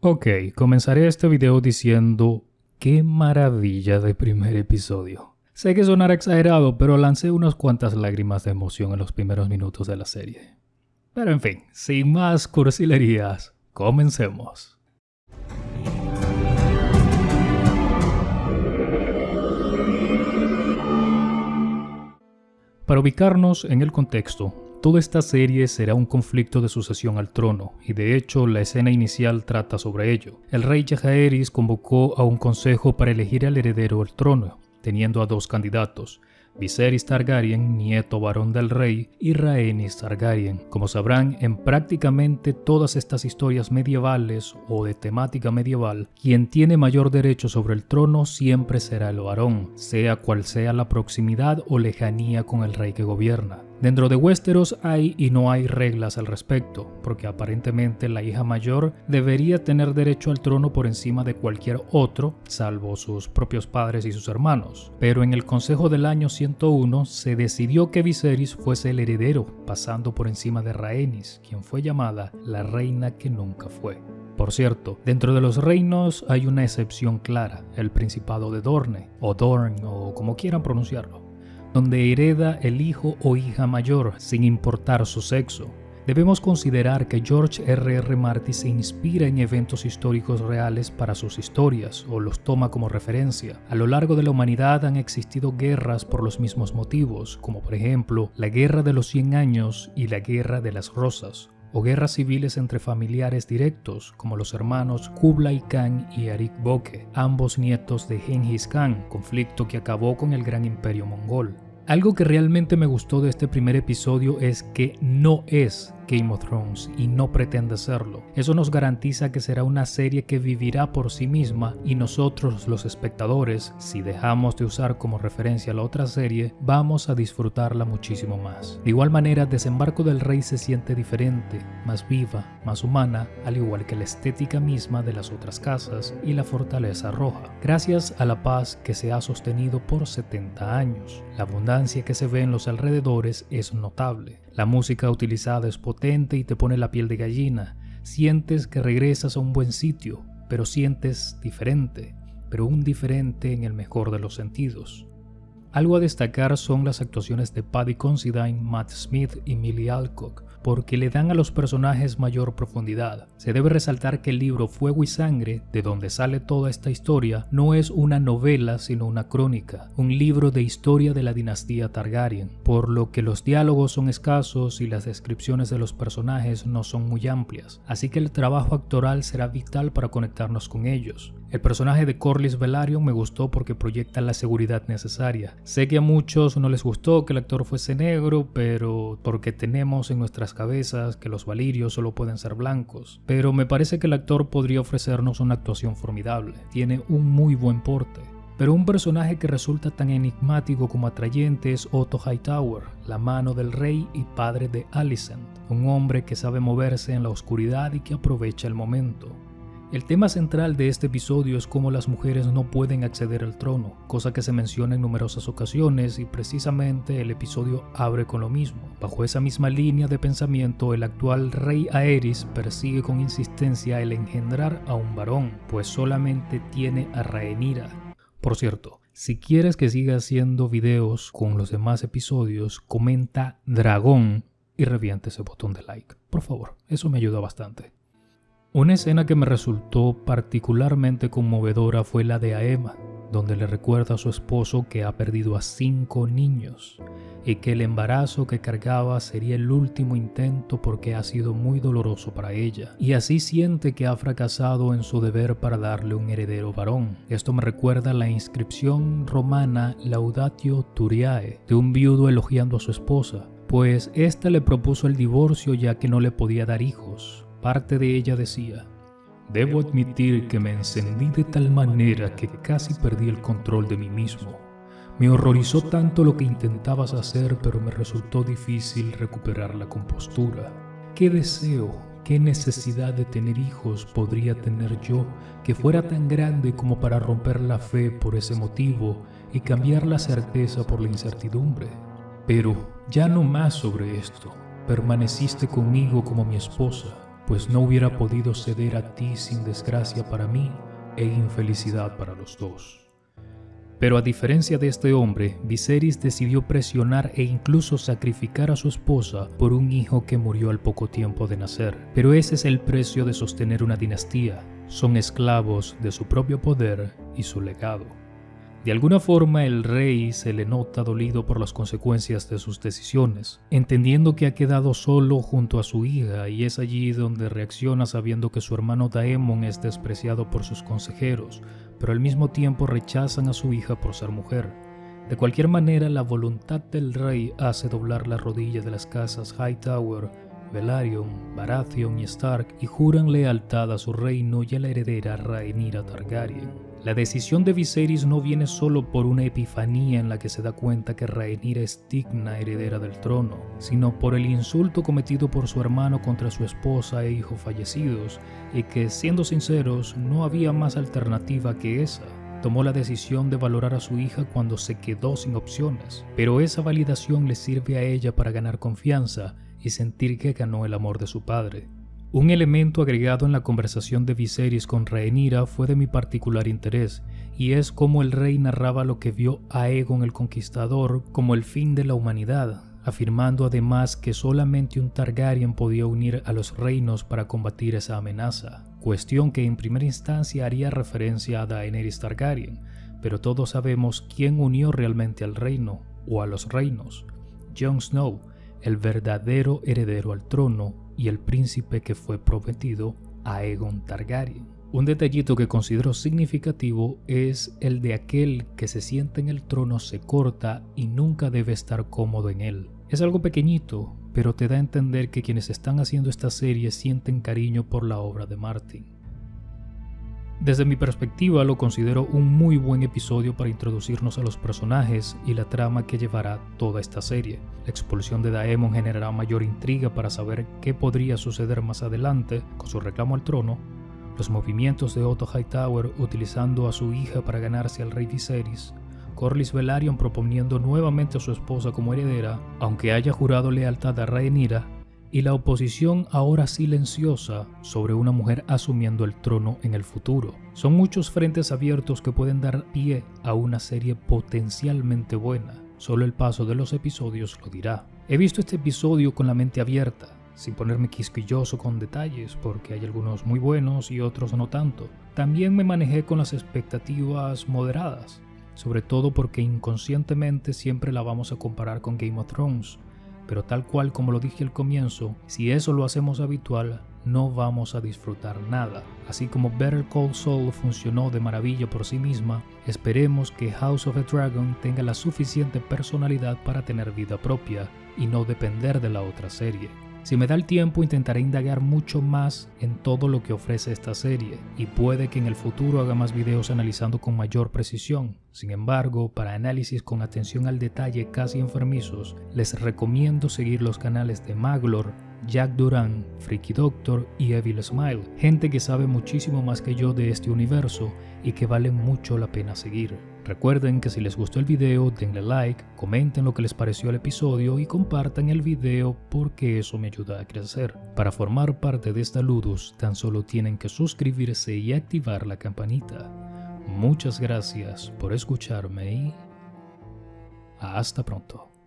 Ok, comenzaré este video diciendo qué maravilla de primer episodio. Sé que sonará exagerado, pero lancé unas cuantas lágrimas de emoción en los primeros minutos de la serie. Pero en fin, sin más cursilerías, comencemos. Para ubicarnos en el contexto, toda esta serie será un conflicto de sucesión al trono, y de hecho la escena inicial trata sobre ello. El rey Jaehaerys convocó a un consejo para elegir al heredero al trono, teniendo a dos candidatos, Viserys Targaryen, nieto varón del rey, y Rhaenys Targaryen. Como sabrán, en prácticamente todas estas historias medievales o de temática medieval, quien tiene mayor derecho sobre el trono siempre será el varón, sea cual sea la proximidad o lejanía con el rey que gobierna. Dentro de Westeros hay y no hay reglas al respecto, porque aparentemente la hija mayor debería tener derecho al trono por encima de cualquier otro, salvo sus propios padres y sus hermanos. Pero en el Consejo del año 101 se decidió que Viserys fuese el heredero, pasando por encima de Rhaenys, quien fue llamada la reina que nunca fue. Por cierto, dentro de los reinos hay una excepción clara, el Principado de Dorne, o Dorn, o como quieran pronunciarlo donde hereda el hijo o hija mayor sin importar su sexo. Debemos considerar que George R. R. Martin se inspira en eventos históricos reales para sus historias o los toma como referencia. A lo largo de la humanidad han existido guerras por los mismos motivos, como por ejemplo la Guerra de los 100 Años y la Guerra de las Rosas, o guerras civiles entre familiares directos como los hermanos Kublai Khan y Arik Boke, ambos nietos de Genghis Khan, conflicto que acabó con el gran imperio mongol. Algo que realmente me gustó de este primer episodio es que no es Game of Thrones y no pretende serlo. Eso nos garantiza que será una serie que vivirá por sí misma y nosotros los espectadores, si dejamos de usar como referencia la otra serie, vamos a disfrutarla muchísimo más. De igual manera, Desembarco del Rey se siente diferente, más viva, más humana, al igual que la estética misma de las otras casas y la fortaleza roja, gracias a la paz que se ha sostenido por 70 años. La abundancia que se ve en los alrededores es notable. La música utilizada es potente y te pone la piel de gallina. Sientes que regresas a un buen sitio, pero sientes diferente, pero un diferente en el mejor de los sentidos. Algo a destacar son las actuaciones de Paddy Considine, Matt Smith y Millie Alcock, porque le dan a los personajes mayor profundidad. Se debe resaltar que el libro Fuego y Sangre, de donde sale toda esta historia, no es una novela sino una crónica, un libro de historia de la dinastía Targaryen, por lo que los diálogos son escasos y las descripciones de los personajes no son muy amplias, así que el trabajo actoral será vital para conectarnos con ellos. El personaje de Corlys Velaryon me gustó porque proyecta la seguridad necesaria. Sé que a muchos no les gustó que el actor fuese negro, pero porque tenemos en nuestras cabezas que los valirios solo pueden ser blancos. Pero me parece que el actor podría ofrecernos una actuación formidable. Tiene un muy buen porte. Pero un personaje que resulta tan enigmático como atrayente es Otto Hightower, la mano del rey y padre de Alicent, un hombre que sabe moverse en la oscuridad y que aprovecha el momento. El tema central de este episodio es cómo las mujeres no pueden acceder al trono, cosa que se menciona en numerosas ocasiones y precisamente el episodio abre con lo mismo. Bajo esa misma línea de pensamiento, el actual rey Aerys persigue con insistencia el engendrar a un varón, pues solamente tiene a Rhaenyra. Por cierto, si quieres que siga haciendo videos con los demás episodios, comenta dragón y reviente ese botón de like. Por favor, eso me ayuda bastante. Una escena que me resultó particularmente conmovedora fue la de Aema, donde le recuerda a su esposo que ha perdido a cinco niños y que el embarazo que cargaba sería el último intento porque ha sido muy doloroso para ella, y así siente que ha fracasado en su deber para darle un heredero varón. Esto me recuerda la inscripción romana Laudatio Turiae de un viudo elogiando a su esposa, pues ésta le propuso el divorcio ya que no le podía dar hijos. Parte de ella decía, Debo admitir que me encendí de tal manera que casi perdí el control de mí mismo. Me horrorizó tanto lo que intentabas hacer, pero me resultó difícil recuperar la compostura. ¿Qué deseo, qué necesidad de tener hijos podría tener yo que fuera tan grande como para romper la fe por ese motivo y cambiar la certeza por la incertidumbre? Pero ya no más sobre esto. Permaneciste conmigo como mi esposa pues no hubiera podido ceder a ti sin desgracia para mí e infelicidad para los dos. Pero a diferencia de este hombre, Viserys decidió presionar e incluso sacrificar a su esposa por un hijo que murió al poco tiempo de nacer. Pero ese es el precio de sostener una dinastía. Son esclavos de su propio poder y su legado. De alguna forma el rey se le nota dolido por las consecuencias de sus decisiones, entendiendo que ha quedado solo junto a su hija y es allí donde reacciona sabiendo que su hermano Daemon es despreciado por sus consejeros, pero al mismo tiempo rechazan a su hija por ser mujer. De cualquier manera, la voluntad del rey hace doblar la rodilla de las casas Hightower, Velaryon, Baratheon y Stark y juran lealtad a su reino y a la heredera Rhaenyra Targaryen. La decisión de Viserys no viene solo por una epifanía en la que se da cuenta que Rhaenyra es digna heredera del trono, sino por el insulto cometido por su hermano contra su esposa e hijo fallecidos, y que, siendo sinceros, no había más alternativa que esa. Tomó la decisión de valorar a su hija cuando se quedó sin opciones, pero esa validación le sirve a ella para ganar confianza y sentir que ganó el amor de su padre. Un elemento agregado en la conversación de Viserys con Rhaenyra fue de mi particular interés, y es cómo el rey narraba lo que vio a Aegon el Conquistador como el fin de la humanidad, afirmando además que solamente un Targaryen podía unir a los reinos para combatir esa amenaza, cuestión que en primera instancia haría referencia a Daenerys Targaryen, pero todos sabemos quién unió realmente al reino, o a los reinos, Jon Snow, el verdadero heredero al trono y el príncipe que fue prometido a Aegon Targaryen. Un detallito que considero significativo es el de aquel que se sienta en el trono se corta y nunca debe estar cómodo en él. Es algo pequeñito, pero te da a entender que quienes están haciendo esta serie sienten cariño por la obra de Martin. Desde mi perspectiva lo considero un muy buen episodio para introducirnos a los personajes y la trama que llevará toda esta serie. La expulsión de Daemon generará mayor intriga para saber qué podría suceder más adelante con su reclamo al trono, los movimientos de Otto Hightower utilizando a su hija para ganarse al rey Viserys, Corlys Velaryon proponiendo nuevamente a su esposa como heredera, aunque haya jurado lealtad a Rhaenyra y la oposición ahora silenciosa sobre una mujer asumiendo el trono en el futuro. Son muchos frentes abiertos que pueden dar pie a una serie potencialmente buena. Solo el paso de los episodios lo dirá. He visto este episodio con la mente abierta, sin ponerme quisquilloso con detalles, porque hay algunos muy buenos y otros no tanto. También me manejé con las expectativas moderadas, sobre todo porque inconscientemente siempre la vamos a comparar con Game of Thrones, pero tal cual como lo dije al comienzo, si eso lo hacemos habitual, no vamos a disfrutar nada. Así como Better Call Saul funcionó de maravilla por sí misma, esperemos que House of the Dragon tenga la suficiente personalidad para tener vida propia y no depender de la otra serie. Si me da el tiempo intentaré indagar mucho más en todo lo que ofrece esta serie y puede que en el futuro haga más videos analizando con mayor precisión. Sin embargo, para análisis con atención al detalle casi enfermizos, les recomiendo seguir los canales de Maglor, Jack Duran, Freaky Doctor y Evil Smile, gente que sabe muchísimo más que yo de este universo y que vale mucho la pena seguir. Recuerden que si les gustó el video denle like, comenten lo que les pareció el episodio y compartan el video porque eso me ayuda a crecer. Para formar parte de esta Ludus tan solo tienen que suscribirse y activar la campanita. Muchas gracias por escucharme y hasta pronto.